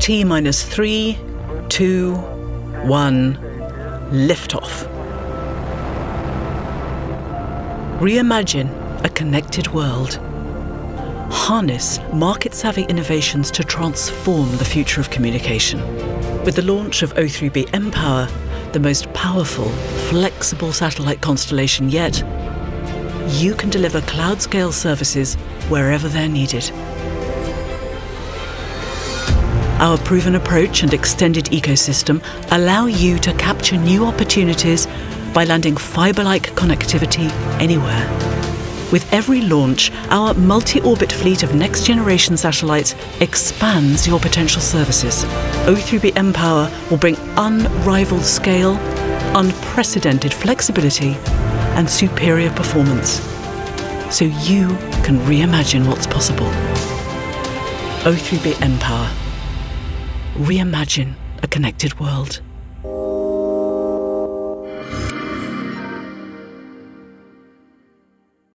T minus three, two, one, liftoff. Reimagine a connected world. Harness market savvy innovations to transform the future of communication. With the launch of O3b mPOWER, the most powerful, flexible satellite constellation yet, you can deliver cloud scale services wherever they're needed. Our proven approach and extended ecosystem allow you to capture new opportunities by landing fiber like connectivity anywhere. With every launch, our multi orbit fleet of next generation satellites expands your potential services. O3b mPOWER will bring unrivaled scale, unprecedented flexibility, and superior performance. So you can reimagine what's possible. O3b mPOWER. Reimagine a connected world.